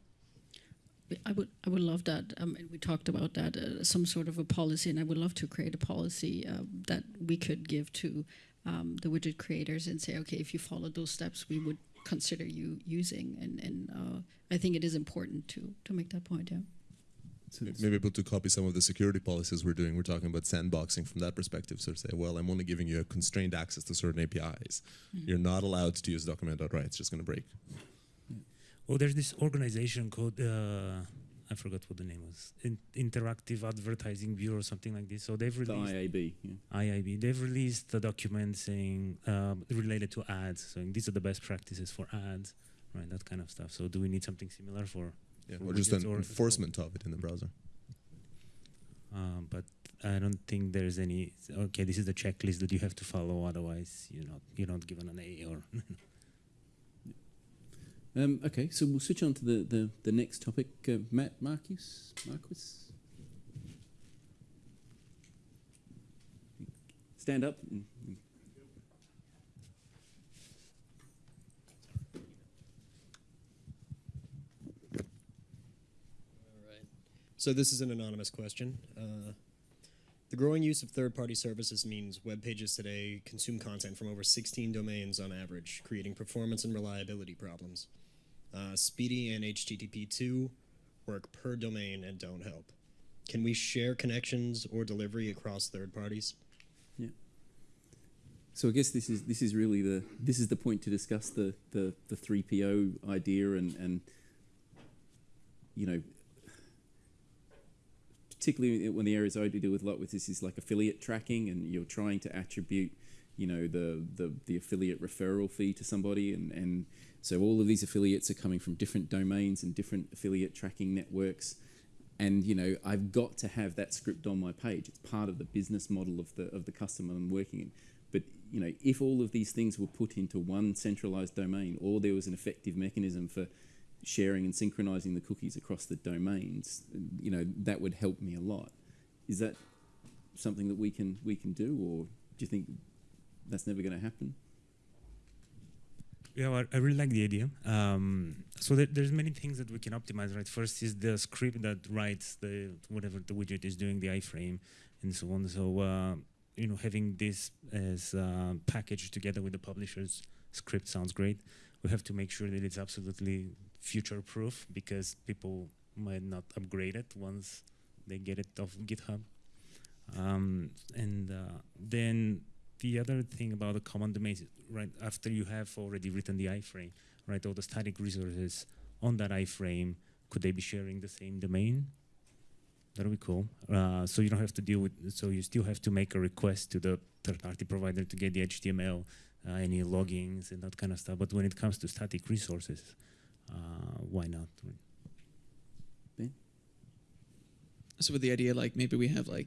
S4: I would I would love that. Um, and we talked about that uh, some sort of a policy, and I would love to create a policy uh, that we could give to um, the widget creators and say, okay, if you follow those steps, we would consider you using. And and uh, I think it is important to to make that point. Yeah.
S3: Maybe able to copy some of the security policies we're doing. We're talking about sandboxing from that perspective. So say, well, I'm only giving you a constrained access to certain APIs.
S2: Mhm.
S3: You're not allowed to use document.write. It's just going to break.
S2: Oh, there's this organization called uh, I forgot what the name was. In- Interactive Advertising Bureau or something like this. So they've
S1: The
S2: released
S1: IAB, yeah.
S2: IAB. They've released a document saying um, related to ads, saying these are the best practices for ads, right? That kind of stuff. So do we need something similar for?
S3: Yeah, or just
S2: widgets
S3: an enforcement of it in the browser.
S2: Um, but I don't think there's any. Okay, this is the checklist that you have to follow. Otherwise, you're not you're not given an A or. *laughs*
S1: Um, okay, so we'll switch on to the, the, the next topic. Uh, Matt Marcus? Marquis? Stand up.
S15: So this is an anonymous question. Uh, the growing use of third-party services means web pages today consume content from over 16 domains on average, creating performance and reliability problems. Uh, SPDY and HTTP2 work per domain and don't help. Can we share connections or delivery across third parties?
S1: Yeah. So I guess this is this is really the this is the point to discuss the the the three PO idea and and you know particularly when the areas I do deal with a lot with this is like affiliate tracking and you're trying to attribute you know the the, the affiliate referral fee to somebody and and so all of these affiliates are coming from different domains and different affiliate tracking networks and you know I've got to have that script on my page. It's part of the business model of the of the customer I'm working in. But you know, if all of these things were put into one centralized domain, or there was an effective mechanism for sharing and synchronizing the cookies across the domains, you know, that would help me a lot. Is that something that we can we can do, or do you think that's never going to happen?
S2: Yeah, well, I really like the idea. Um, so there, there's many things that we can optimize. Right, first is the script that writes the whatever the widget is doing, the iframe, and so on. So uh, you know, having this as uh, packaged together with the publisher's script sounds great. We have to make sure that it's absolutely future-proof because people might not upgrade it once they get it off GitHub. Um, and uh, then the other thing about the common domains, right, after you have already written the iframe, right, all the static resources on that iframe, could they be sharing the same domain? That'll be cool. Uh, so you don't have to deal with, so you still have to make a request to the third-party provider to get the HTML, uh, any logins and that kind of stuff. But when it comes to static resources, why not?
S5: So with the idea, like maybe we have like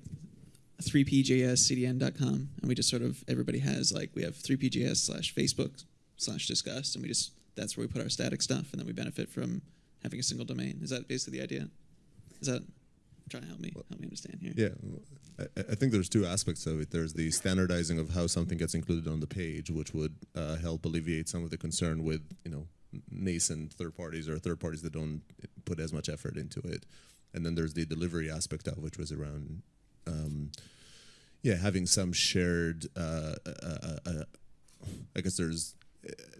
S5: 3pjscdn.com, and we just sort of everybody has like we have 3pjs slash Facebook slash Disqus, and we just that's where we put our static stuff, and then we benefit from having a single domain. Is that basically the idea? Is that trying to help me help me understand here?
S3: Yeah, I, I think there's two aspects of it. There's the standardizing of how something gets included on the page, which would uh, help alleviate some of the concern with you know nascent third parties or third parties that don't put as much effort into it. And then there's the delivery aspect of which was around, um, yeah, having some shared. Uh, uh, uh, I guess there's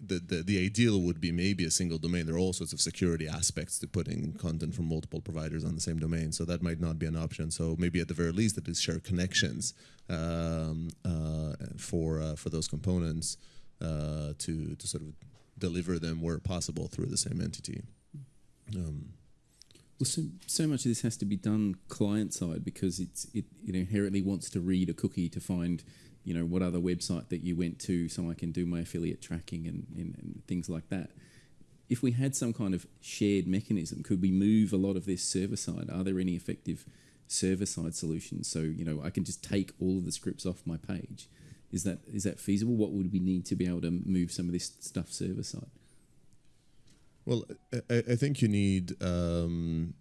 S3: the, the the ideal would be maybe a single domain. There are all sorts of security aspects to putting content from multiple providers on the same domain, so that might not be an option. So maybe at the very least, it is share connections um, uh, for uh, for those components uh, to to sort of deliver them where possible through the same entity. Um,
S1: Well, so, so much of this has to be done client side because it's it, it inherently wants to read a cookie to find, you know, what other website that you went to, so I can do my affiliate tracking and, and, and things like that. If we had some kind of shared mechanism, could we move a lot of this server side? Are there any effective server side solutions? So you know, I can just take all of the scripts off my page. Is that is that feasible? What would we need to be able to move some of this stuff server side?
S3: Well, I, I think you need um,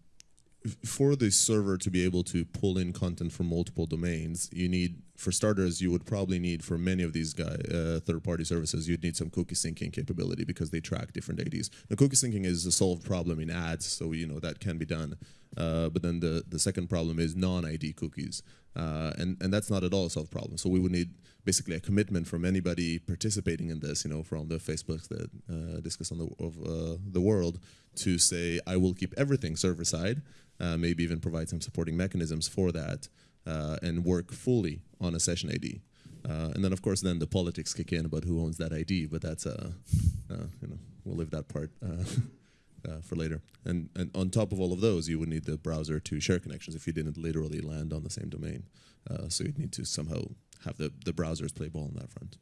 S3: for the server to be able to pull in content from multiple domains. You need, for starters, you would probably need for many of these guy uh, third-party services, you'd need some cookie syncing capability because they track different IDs. Now, cookie syncing is a solved problem in ads, so you know that can be done. Uh, but then the the second problem is non-ID cookies, uh, and and that's not at all a solved problem. So we would need basically a commitment from anybody participating in this, you know, from the Facebooks that uh, Disqus on the of uh, the world, to say I will keep everything server side, uh, maybe even provide some supporting mechanisms for that, uh, and work fully on a session ID. And then of course then the politics kick in about who owns that ID, but that's you know we'll leave that part. *laughs* Uh, for later, and and on top of all of those, you would need the browser to share connections if you didn't literally land on the same domain. Uh, so you'd need to somehow have the, the browsers play ball on that front.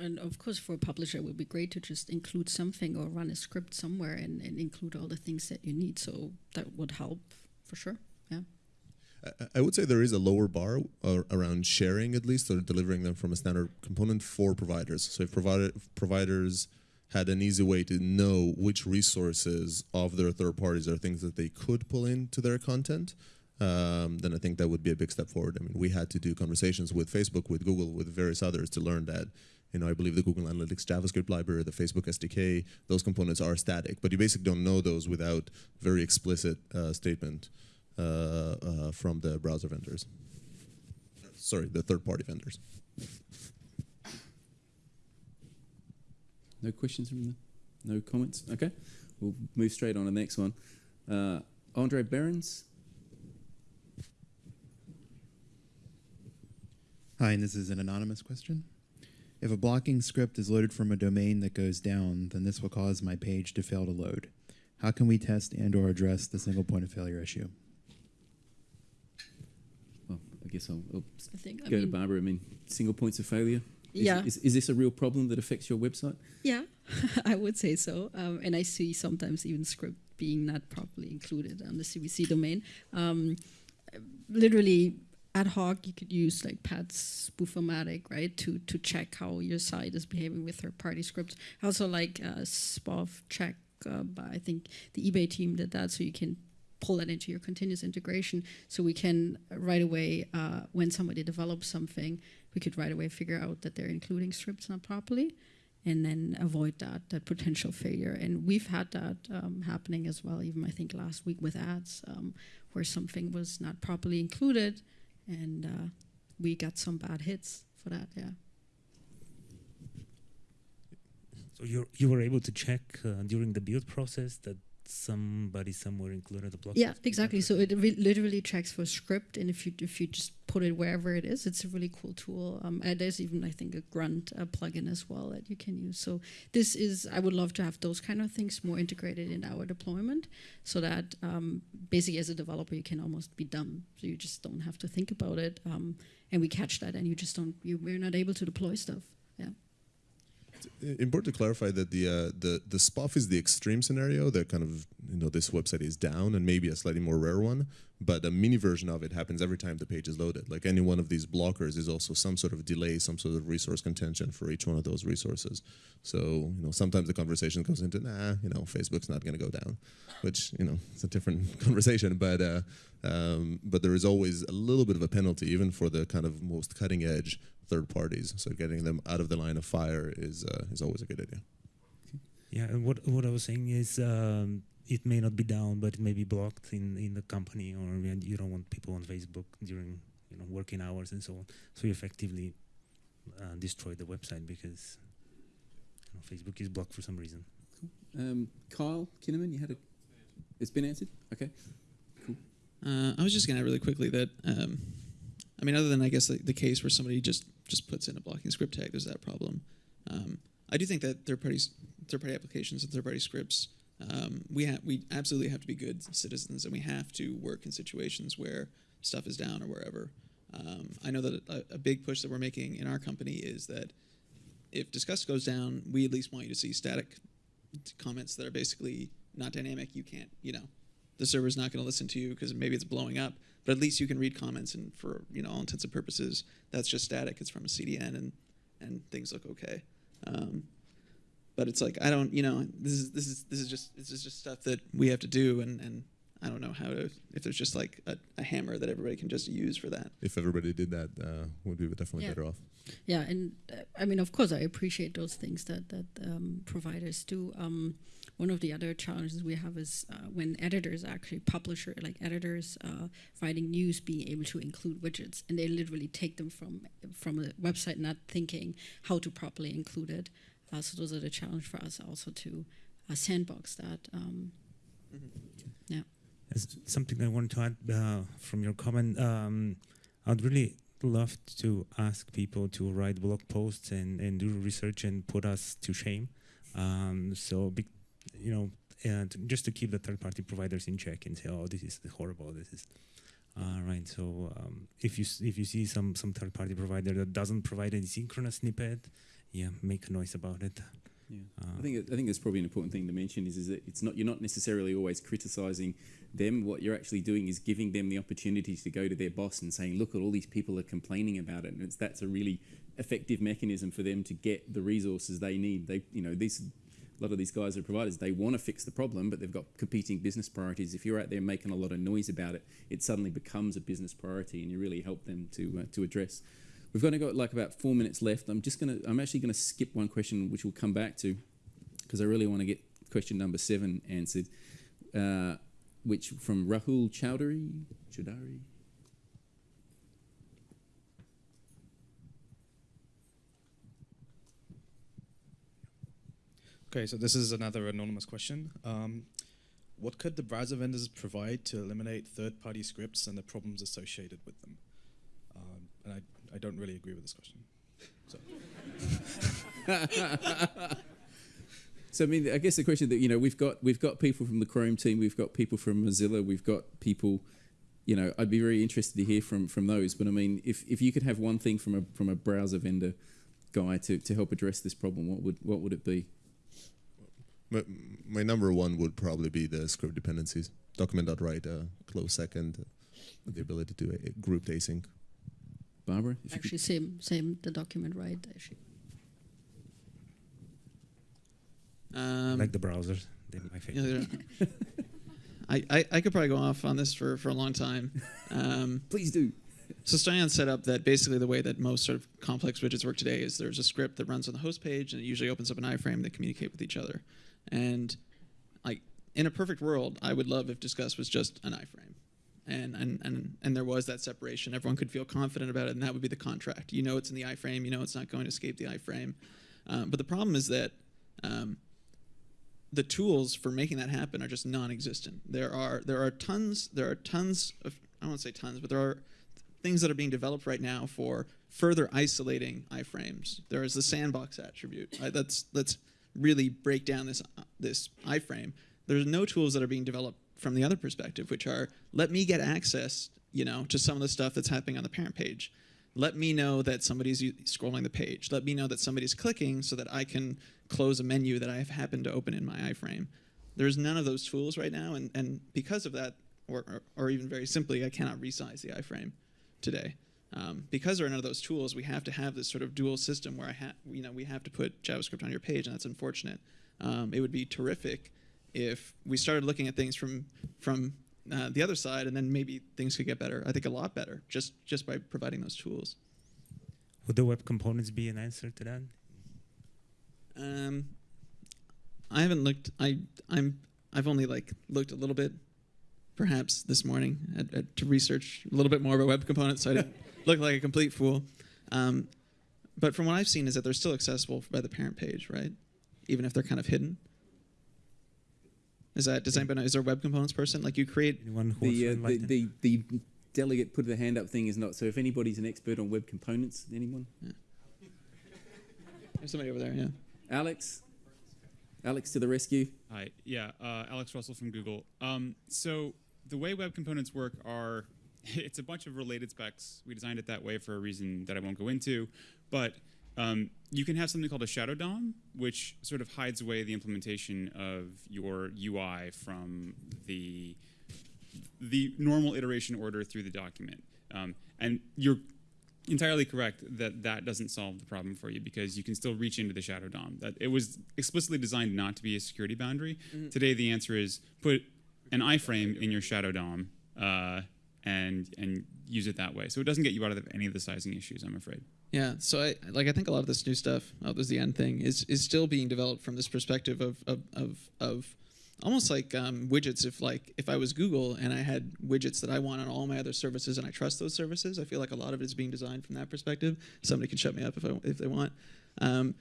S4: And of course, for a publisher, it would be great to just include something or run a script somewhere and, and include all the things that you need. So that would help for sure. Yeah.
S3: I- I would say there is a lower bar uh, around sharing, at least, or delivering them from a standard component for providers. So if provider, providers had an easy way to know which resources of their third parties are things that they could pull into their content, um, then I think that would be a big step forward. I mean, we had to do conversations with Facebook, with Google, with various others to learn that. You know, I believe the Google Analytics JavaScript library, the Facebook SDK, those components are static, but you basically don't know those without very explicit uh, statement uh, uh, from the browser vendors. Sorry, the third-party vendors.
S1: No questions from the, no comments. Okay, we'll move straight on to the next one. Uh, Andre Behrens.
S16: Hi, and this is an anonymous question. If a blocking script is loaded from a domain that goes down, then this will cause my page to fail to load. How can we test and or address the single point of failure issue?
S1: Well, I guess I'll, I'll
S4: I think- I
S1: go to Barbara. I mean, single points of failure. Is,
S4: Yeah.
S1: Is, is this a real problem that affects your website?
S4: Yeah, *laughs* I would say so. Um, and I see sometimes even script being not properly included on the CBC domain. Um, literally ad hoc, you could use like Pat's SPOF-O-Matic, right, to to check how your site is behaving with third-party scripts. I also like uh, SPOF check. Uh, by, I think the eBay team did that, so you can pull that into your continuous integration. So we can right away, uh, when somebody develops something, we could right away figure out that they're including scripts not properly and then avoid that that potential failure. And we've had that um, happening as well. Even I think last week with ads, um, where something was not properly included, and uh, we got some bad hits for that. Yeah.
S2: So you you were able to check uh, during the build process that somebody somewhere included a block.
S4: Yeah, exactly. So it re- literally checks for script, and if you if you just put it wherever it is, it's a really cool tool. Um, and there's even I think a Grunt uh, plugin as well that you can use. So this is I would love to have those kind of things more integrated in our deployment, so that um, basically as a developer you can almost be dumb, so you just don't have to think about it, um, and we catch that, and you just don't you we're not able to deploy stuff.
S3: Important to clarify that the uh, the the SPOF is the extreme scenario that kind of you know this website is down and maybe a slightly more rare one, but a mini version of it happens every time the page is loaded. Like any one of these blockers is also some sort of delay, some sort of resource contention for each one of those resources. So you know sometimes the conversation goes into nah, you know Facebook's not going to go down, which you know it's a different *laughs* conversation, but. Uh, um, but there is always a little bit of a penalty, even for the kind of most cutting edge third parties. So getting them out of the line of fire is uh, is always a good idea.
S2: Yeah, and what what I was saying is um, it may not be down, but it may be blocked in, in the company, or you don't want people on Facebook during you know working hours and so on. So you effectively uh, destroy the website because you know, Facebook is blocked for some reason.
S1: Um, Kyle Kinnaman, you had a. It's been answered. Okay. Cool.
S5: Uh, I was just gonna add really quickly that um, I mean, other than I guess the, the case where somebody just just puts in a blocking script tag, there's that problem. Um, I do think that third parties, third party applications and third party scripts Um, we we absolutely have to be good citizens, and we have to work in situations where stuff is down or wherever. Um, I know that a, a big push that we're making in our company is that if Disqus goes down, we at least want you to see static comments that are basically not dynamic. You can't, you know, the server's not going to listen to you because maybe it's blowing up. But at least you can read comments, and for you know all intents and purposes, that's just static. It's from a CDN, and and things look okay. Um, but it's like I don't, you know, this is this is this is just this is just stuff that we have to do, and and I don't know how to if there's just like a, a hammer that everybody can just use for that.
S3: If everybody did that, uh, we'd be definitely
S4: Yeah.
S3: better off.
S4: Yeah, and uh, I mean, of course, I appreciate those things that that um, providers do. Um, one of the other challenges we have is uh, when editors actually publisher like editors uh, writing news being able to include widgets, and they literally take them from from a website, not thinking how to properly include it. Uh, so those are the challenge for us also to uh, sandbox that. Um, Yeah.
S2: As something I wanted to add uh, from your comment, um, I'd really love to ask people to write blog posts and, and do research and put us to shame. Um, so, be, you know, and just to keep the third-party providers in check and say, "Oh, this is horrible. This is." Uh, right. So, um, if you if you see some some third-party provider that doesn't provide any synchronous snippet, yeah, make a noise about it.
S1: Yeah.
S2: Uh,
S1: I think I think that's probably an important thing to mention is, is that it's not you're not necessarily always criticizing them. What you're actually doing is giving them the opportunity to go to their boss and saying, "Look, at all these people are complaining about it," and it's that's a really effective mechanism for them to get the resources they need. They, you know, these a lot of these guys are providers. They want to fix the problem, but they've got competing business priorities. If you're out there making a lot of noise about it, it suddenly becomes a business priority, and you really help them to uh, to address. We've only got like about four minutes left. I'm just gonna. I'm actually gonna skip one question, which we'll come back to, because I really want to get question number seven answered, uh, which from Rahul Chowdhury. Chowdhury.
S17: Okay, so this is another anonymous question. Um, what could the browser vendors provide to eliminate third-party scripts and the problems associated with them? Um, and I, I don't really agree with this question. So. *laughs*
S1: So I mean, I guess the question that you know we've got we've got people from the Chrome team, we've got people from Mozilla, we've got people. You know, I'd be very interested to hear from from those. But I mean, if, if you could have one thing from a from a browser vendor guy to, to help address this problem, what would what would it be?
S3: My, my number one would probably be the script dependencies. Document.write, uh, close second, uh, the ability to uh, group async.
S1: Barbara, if you
S4: actually, same same the document right actually.
S5: Um,
S2: like the browsers, they're my favorite.
S5: they're- *laughs* I, I, I could probably go off on this for, for a long time. Um, *laughs*
S1: Please do.
S5: So Stoyan set up that basically the way that most sort of complex widgets work today is there's a script that runs on the host page and it usually opens up an iframe that communicate with each other. And like in a perfect world, I would love if Disqus was just an iframe. And, and, and, and there was that separation. Everyone could feel confident about it, and that would be the contract. You know it's in the iframe. You know it's not going to escape the iframe. Um, but the problem is that um, the tools for making that happen are just non-existent. There are there are tons there are tons of I to say tons, but there are things that are being developed right now for further isolating iframes. There is the sandbox attribute. Let's let's really break down this this iframe. There's no tools that are being developed from the other perspective, which are let me get access, you know, to some of the stuff that's happening on the parent page. Let me know that somebody's scrolling the page. Let me know that somebody's clicking so that I can close a menu that I have happened to open in my iframe. There's none of those tools right now, and, and because of that, or, or, or even very simply, I cannot resize the iframe today. Um, because there are none of those tools, we have to have this sort of dual system where you know, we have to put JavaScript on your page, and that's unfortunate. Um, it would be terrific if we started looking at things from from uh, the other side, and then maybe things could get better. I think a lot better just just by providing those tools.
S2: Would the web components be an answer to that?
S5: Um, I haven't looked. I I'm I've only like looked a little bit, perhaps this morning, at, at, to research a little bit more about web components, so I didn't *laughs* look like a complete fool. Um, but from what I've seen, is that they're still accessible by the parent page, right? Even if they're kind of hidden. Is that does anybody know? Is there a web components person? Like you create
S1: the, uh, the, the the delegate put the hand up thing is not. So if anybody's an expert on web components, anyone? Yeah.
S5: There's somebody over there. Yeah.
S1: Alex. Alex to the rescue.
S18: Hi, yeah, uh, Alex Russell from Google. Um, so the way web components work are, *laughs* it's a bunch of related specs. We designed it that way for a reason that I won't go into, but um, you can have something called a shadow DOM, which sort of hides away the implementation of your UI from the the normal iteration order through the document. Um, and you're entirely correct that that doesn't solve the problem for you because you can still reach into the shadow DOM. That it was explicitly designed not to be a security boundary.
S5: Mhm.
S18: Today the answer is put an iframe in your shadow DOM uh, and and use it that way. So it doesn't get you out of any of the sizing issues, I'm afraid.
S5: Yeah, so I like I think a lot of this new stuff, oh, there's the end thing, is is still being developed from this perspective of of of, of almost like um, widgets. If like if I was Google and I had widgets that I want on all my other services and I trust those services, I feel like a lot of it is being designed from that perspective. Somebody can shut me up if I, if they want. Um,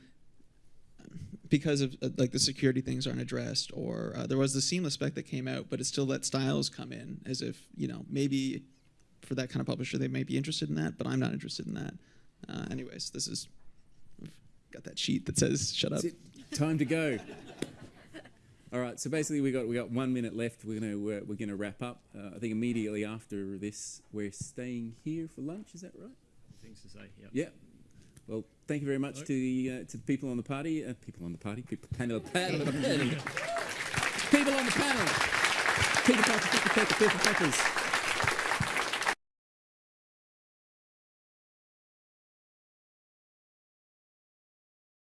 S5: because of uh, like the security things aren't addressed, or uh, there was the seamless spec that came out, but it still let styles come in as if you know maybe for that kind of publisher they may be interested in that, but I'm not interested in that. Uh, anyways, this is I've got that sheet that says "shut up."
S1: Time to go. All right, so basically we got we got one minute left. We're gonna we're, we're gonna wrap up. Uh, I think immediately after this, we're staying here for lunch. Is that right?
S12: Things to say, yeah.
S1: Yeah. Well, thank you very much to the uh, to the people on the party, uh, people on the party, people panel, panel, panel, *laughs* people on the panel, Peter Parker, Peter Parker, Peter Parkers.